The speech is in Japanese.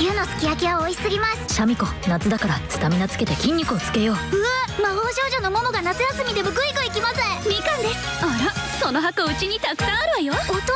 こ牛のすき焼きは美味しすぎます。シャミ子夏だからスタミナつけて筋肉をつけよう。うわ魔法少女のモモが夏休みでもグイグイ来ますみかんです。あらその箱うちにたくさんあるわよ。お父